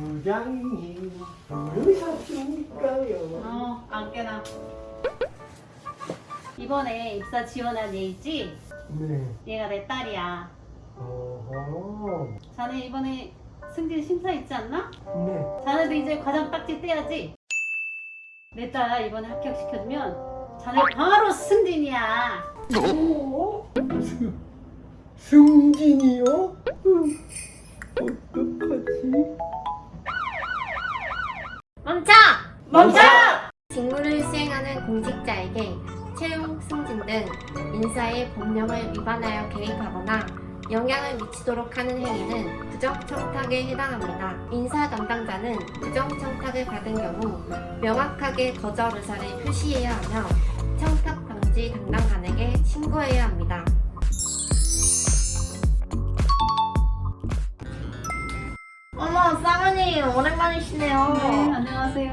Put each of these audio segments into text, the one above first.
부장님 뭘 사십니까요? 어, 안 깨나. 이번에 입사 지원한 얘 있지? 네. 얘가 내 딸이야. 어허. 자네 이번에 승진 심사 있지 않나? 네. 자네도 이제 과장 딱지 떼야지. 내 딸 이번에 합격시켜주면 자네 바로 승진이야. 어? 승, 승진이요? 음, 어떡하지? 멈춰! 멈춰! 직무를 수행하는 공직자에게 채용, 승진 등 인사의 법령을 위반하여 개입하거나 영향을 미치도록 하는 행위는 부정청탁에 해당합니다. 인사 담당자는 부정청탁을 받은 경우 명확하게 거절 의사를 표시해야 하며 청탁 방지 담당관에게 신고해야 합니다. 어머, 쌍언니 오랜만이시네요. 네, 안녕하세요.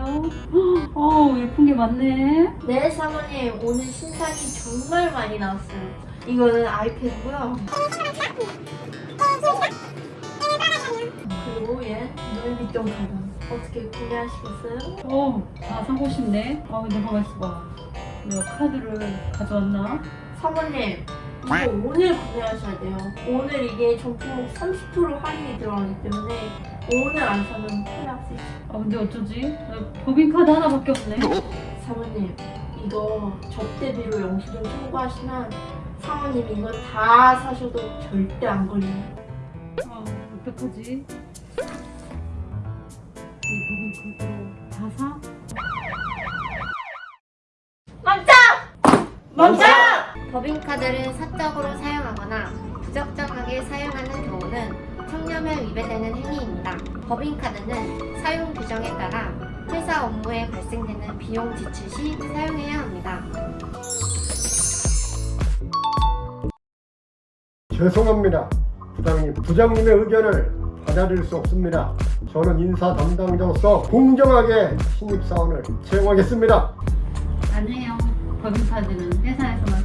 어, 예쁜 게 많네. 네, 사모님 오늘 신상이 정말 많이 나왔어요. 이거는 아이패드고요. 그리고 얘 루이비통 가방. 어떻게 구매하시겠어요? 어, 아, 사고 싶네. 아, 근데 가만 있어봐. 내가 카드를 가져왔나? 사모님 이거 오늘 구매하셔야 돼요. 오늘 이게 전품 30% 할인이 들어가기 때문에 오늘 안 사면 큰일. 아, 근데 어쩌지? 나 법인카드 하나밖에 없네. 사모님 이거 접대비로 영수증 청구하시면 사모님 이거 다 사셔도 절대 안 걸려요. 아, 어떡하지? 이 법인카드로 다 사? 멈춰! 멈춰! 법인카드를 사적으로 사용하거나 부적정하게 사용하는 경우는 청렴에 위배되는 행위입니다. 법인카드는 사용 규정에 따라 회사 업무에 발생되는 비용 지출 시 사용해야 합니다. 죄송합니다. 부장님, 부장님의 의견을 받아들일 수 없습니다. 저는 인사 담당자로서 공정하게 신입사원을 채용하겠습니다. 아니에요. 법인카드는 회사에서만